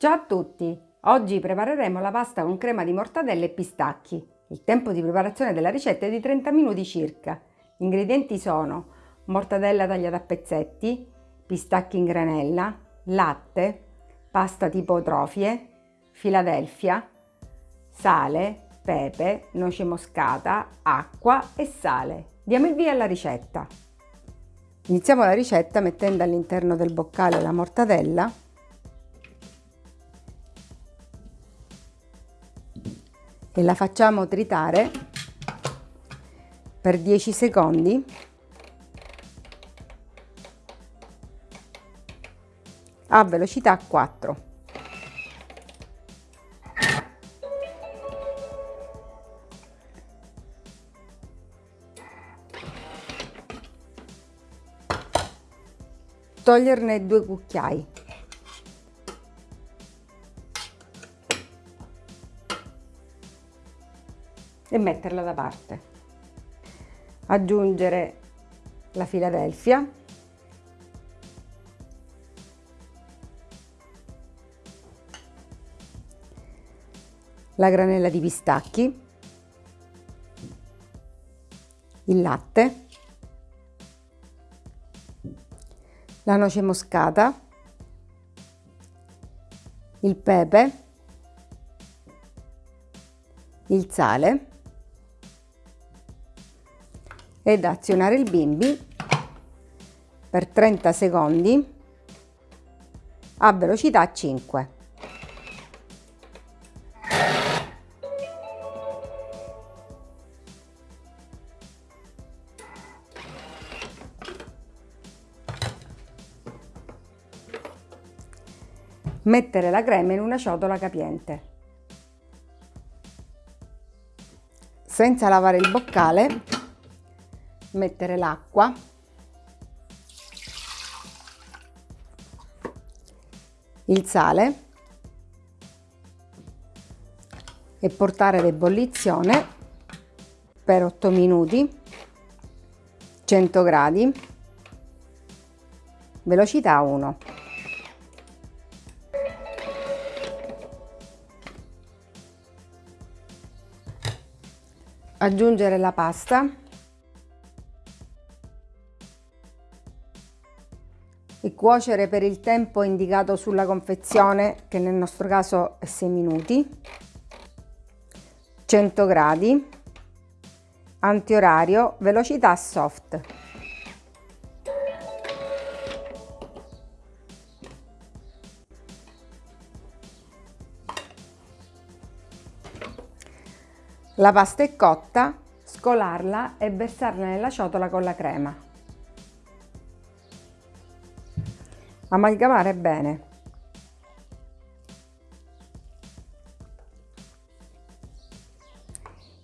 Ciao a tutti! Oggi prepareremo la pasta con crema di mortadella e pistacchi. Il tempo di preparazione della ricetta è di 30 minuti circa. Gli ingredienti sono mortadella tagliata a pezzetti, pistacchi in granella, latte, pasta tipo trofie, Philadelphia, sale, pepe, noce moscata, acqua e sale. Diamo il via alla ricetta. Iniziamo la ricetta mettendo all'interno del boccale la mortadella e la facciamo tritare per 10 secondi a velocità 4. Toglierne due cucchiai. E metterla da parte. Aggiungere la Philadelphia la granella di pistacchi, il latte, la noce moscata, il pepe, il sale ed azionare il bimbi per 30 secondi a velocità 5. Mettere la crema in una ciotola capiente. Senza lavare il boccale mettere l'acqua. Il sale. E portare l'ebollizione per 8 minuti. 100 gradi. Velocità 1 aggiungere la pasta e cuocere per il tempo indicato sulla confezione che nel nostro caso è 6 minuti. 100 gradi. Antiorario velocità soft. La pasta è cotta scolarla e versarla nella ciotola con la crema amalgamare bene.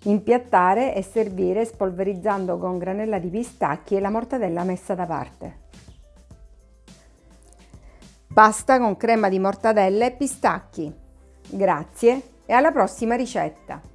Impiattare e servire spolverizzando con granella di pistacchi e la mortadella messa da parte. Pasta con crema di mortadella e pistacchi. Grazie e alla prossima ricetta